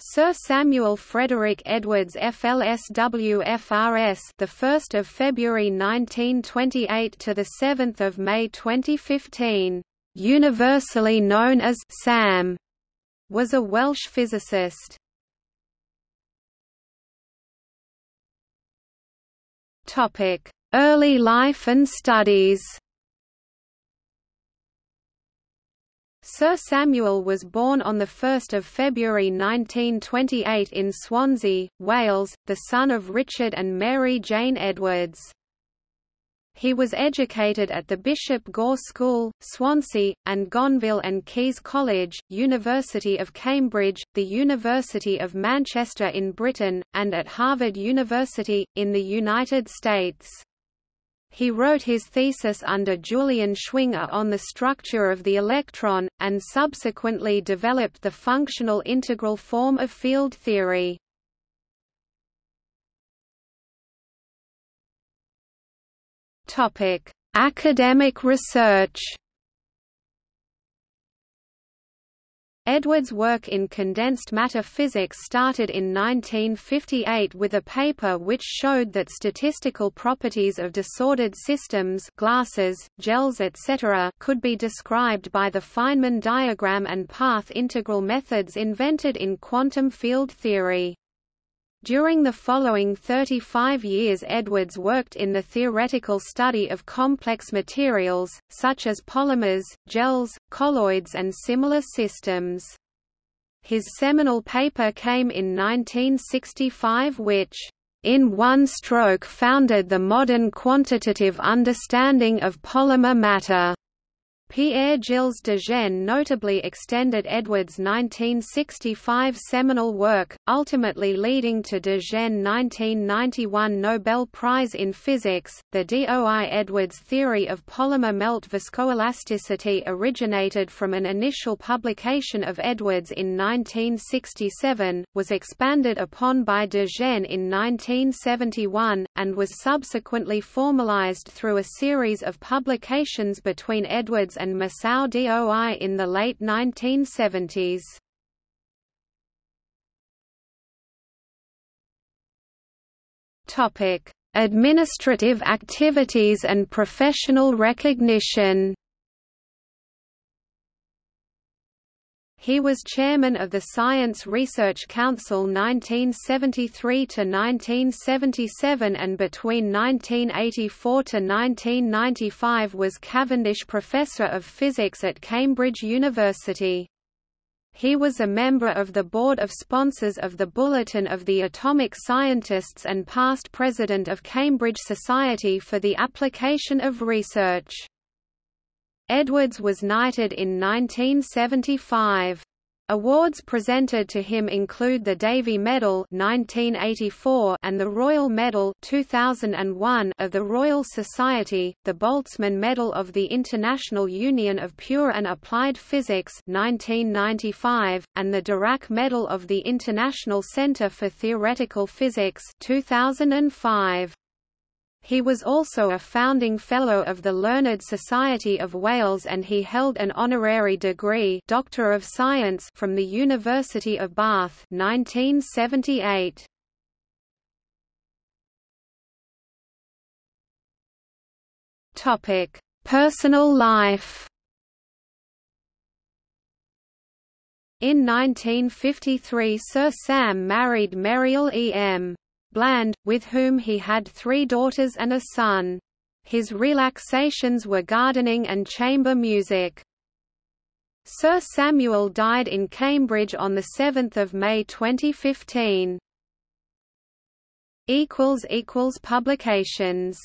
Sir Samuel Frederick Edwards FLSW FRS the 1st of February 1928 to the 7th of May 2015 universally known as Sam was a Welsh physicist. Topic early life and studies Sir Samuel was born on 1 February 1928 in Swansea, Wales, the son of Richard and Mary Jane Edwards. He was educated at the Bishop Gore School, Swansea, and Gonville and Caius College, University of Cambridge, the University of Manchester in Britain, and at Harvard University, in the United States. He wrote his thesis under Julian Schwinger on the structure of the electron, and subsequently developed the functional integral form of field theory. Academic research Edwards' work in condensed matter physics started in 1958 with a paper which showed that statistical properties of disordered systems glasses, gels etc. could be described by the Feynman diagram and path integral methods invented in quantum field theory. During the following 35 years Edwards worked in the theoretical study of complex materials, such as polymers, gels, colloids and similar systems. His seminal paper came in 1965 which, "...in one stroke founded the modern quantitative understanding of polymer matter." Pierre-Gilles de Gennes notably extended Edwards' 1965 seminal work, ultimately leading to de Gennes' 1991 Nobel Prize in Physics. The Doi Edwards theory of polymer melt viscoelasticity originated from an initial publication of Edwards in 1967, was expanded upon by de Gennes in 1971, and was subsequently formalized through a series of publications between Edwards and Masao Doi in the late 1970s. Topic: Administrative activities and professional recognition. He was chairman of the Science Research Council 1973–1977 and between 1984–1995 was Cavendish Professor of Physics at Cambridge University. He was a member of the board of sponsors of the Bulletin of the Atomic Scientists and past president of Cambridge Society for the Application of Research. Edwards was knighted in 1975. Awards presented to him include the Davy Medal 1984 and the Royal Medal 2001 of the Royal Society, the Boltzmann Medal of the International Union of Pure and Applied Physics 1995, and the Dirac Medal of the International Centre for Theoretical Physics 2005. He was also a founding Fellow of the Learned Society of Wales and he held an honorary degree Doctor of Science from the University of Bath 1978. Topic: Personal life. In 1953 Sir Sam married Meriel E. M. Bland, with whom he had three daughters and a son. His relaxations were gardening and chamber music. Sir Samuel died in Cambridge on 7 May 2015. Publications